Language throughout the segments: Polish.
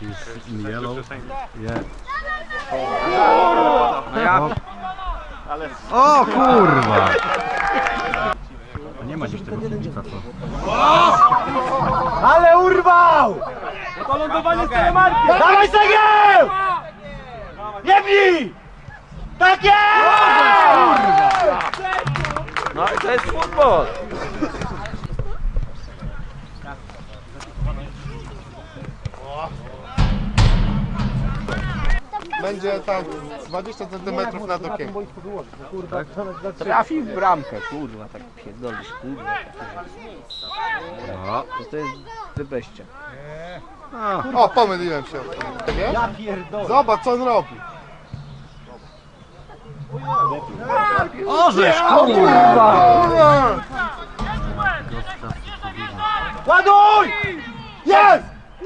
One yellow. Yeah. No ja... O kurwa! A nie ma dziś tego filmika co? Ale urwał! To lądowanie z telemarkiem! Dawaj Segieł! Tak jest! No i to jest futbol. Będzie tak 20 cm nad okiem. Trafi w bramkę, kurwa, tak pierdolisz, kurwa. O, To jest wybeście. O, pomyliłem się. Ja pierdolę. Zobacz co on robi. Orzesz kurwa! Ładuj! Jest!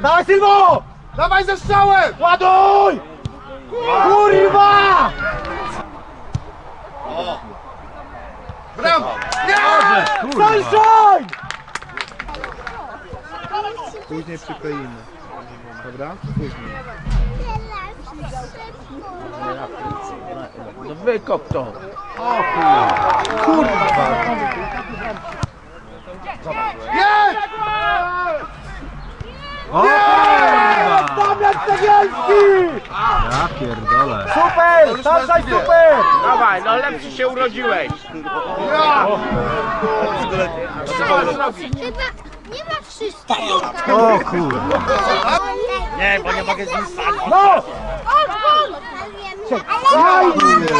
Dawaj Sylwo! Dawaj ze strzałem! Ładuj! Kurwa! Bram! Kurwa! Sunshine! Później przykleimy. Dobra? Później. No wykop to. O kurwa! Jest! O, nie! Cegielski! Ja pierdolę. Super! Stawiaj super! Dawaj, no lepszy się urodziłeś. Ja! Chyba nie ma wszystkich. Tak. O kurwa. Nie, bo nie mogę z nim stać. No! O, o! Ja idę!